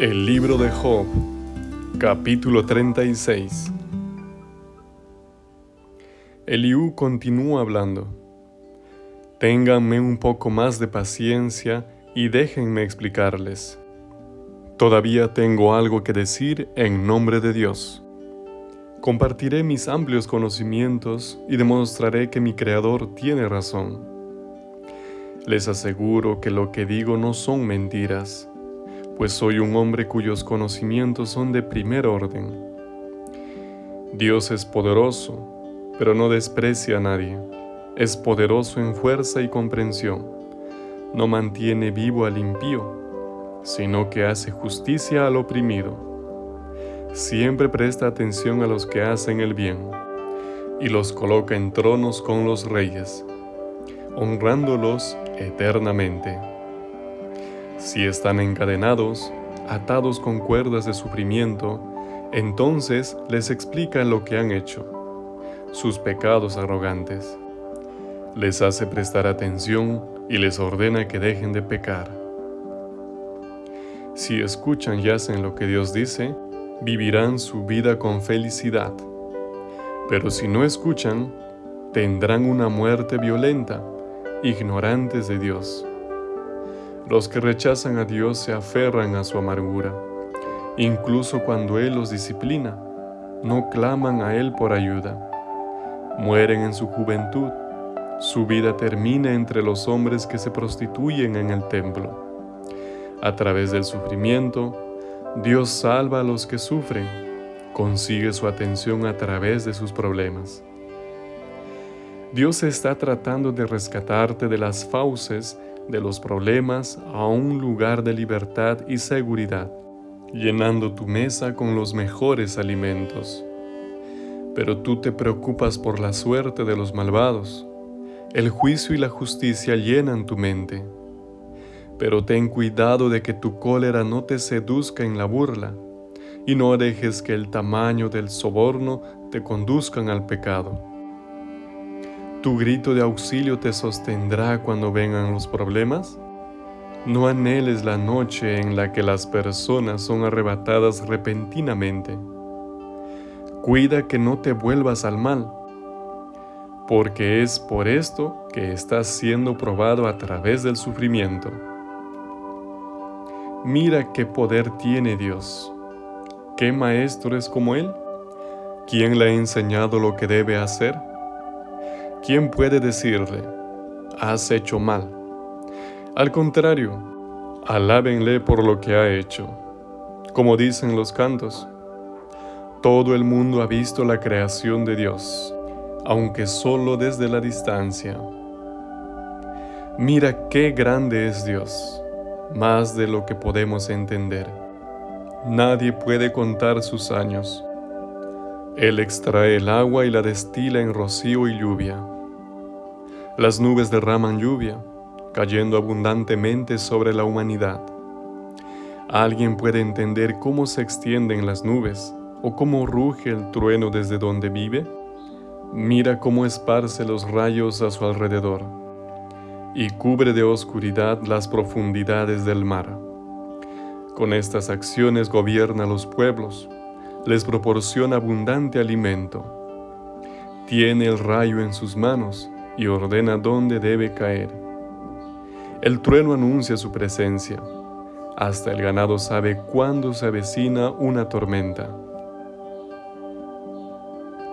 El libro de Job, capítulo 36. Eliú continúa hablando. Ténganme un poco más de paciencia y déjenme explicarles. Todavía tengo algo que decir en nombre de Dios. Compartiré mis amplios conocimientos y demostraré que mi Creador tiene razón. Les aseguro que lo que digo no son mentiras pues soy un hombre cuyos conocimientos son de primer orden. Dios es poderoso, pero no desprecia a nadie. Es poderoso en fuerza y comprensión. No mantiene vivo al impío, sino que hace justicia al oprimido. Siempre presta atención a los que hacen el bien, y los coloca en tronos con los reyes, honrándolos eternamente. Si están encadenados, atados con cuerdas de sufrimiento, entonces les explica lo que han hecho, sus pecados arrogantes. Les hace prestar atención y les ordena que dejen de pecar. Si escuchan y hacen lo que Dios dice, vivirán su vida con felicidad. Pero si no escuchan, tendrán una muerte violenta, ignorantes de Dios. Los que rechazan a Dios se aferran a su amargura. Incluso cuando Él los disciplina, no claman a Él por ayuda. Mueren en su juventud. Su vida termina entre los hombres que se prostituyen en el templo. A través del sufrimiento, Dios salva a los que sufren, consigue su atención a través de sus problemas. Dios está tratando de rescatarte de las fauces de los problemas a un lugar de libertad y seguridad, llenando tu mesa con los mejores alimentos. Pero tú te preocupas por la suerte de los malvados. El juicio y la justicia llenan tu mente. Pero ten cuidado de que tu cólera no te seduzca en la burla, y no dejes que el tamaño del soborno te conduzcan al pecado. ¿Tu grito de auxilio te sostendrá cuando vengan los problemas? No anheles la noche en la que las personas son arrebatadas repentinamente. Cuida que no te vuelvas al mal, porque es por esto que estás siendo probado a través del sufrimiento. Mira qué poder tiene Dios. ¿Qué maestro es como Él? ¿Quién le ha enseñado lo que debe hacer? ¿Quién puede decirle, has hecho mal? Al contrario, alábenle por lo que ha hecho. Como dicen los cantos, todo el mundo ha visto la creación de Dios, aunque solo desde la distancia. Mira qué grande es Dios, más de lo que podemos entender. Nadie puede contar sus años. Él extrae el agua y la destila en rocío y lluvia. Las nubes derraman lluvia, cayendo abundantemente sobre la humanidad. ¿Alguien puede entender cómo se extienden las nubes o cómo ruge el trueno desde donde vive? Mira cómo esparce los rayos a su alrededor y cubre de oscuridad las profundidades del mar. Con estas acciones gobierna los pueblos les proporciona abundante alimento. Tiene el rayo en sus manos y ordena dónde debe caer. El trueno anuncia su presencia. Hasta el ganado sabe cuándo se avecina una tormenta.